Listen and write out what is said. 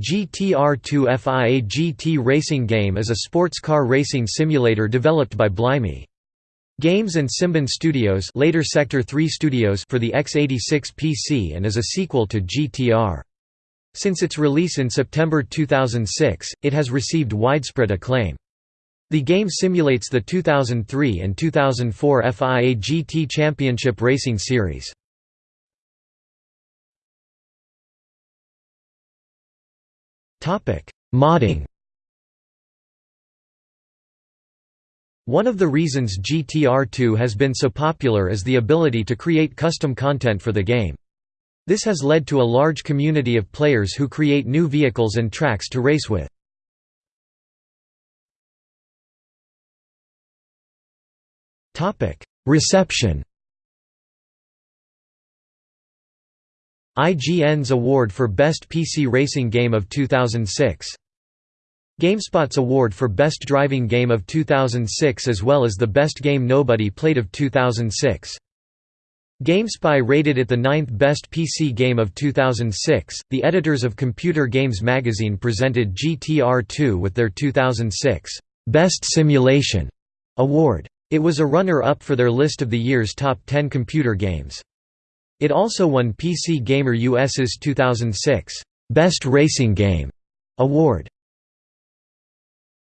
GTR2 FIA GT racing game is a sports car racing simulator developed by Blimey. Games and Simbin Studios, later Sector 3 Studios for the x86 PC and is a sequel to GTR. Since its release in September 2006, it has received widespread acclaim. The game simulates the 2003 and 2004 FIA GT Championship Racing Series. Modding One of the reasons GTR2 has been so popular is the ability to create custom content for the game. This has led to a large community of players who create new vehicles and tracks to race with. Reception IGN's award for Best PC Racing Game of 2006. GameSpot's award for Best Driving Game of 2006 as well as the Best Game Nobody Played of 2006. GameSpy rated it the ninth best PC game of 2006. The editors of Computer Games magazine presented GTR 2 with their 2006 Best Simulation award. It was a runner-up for their list of the year's top 10 computer games. It also won PC Gamer US's 2006 Best Racing Game award.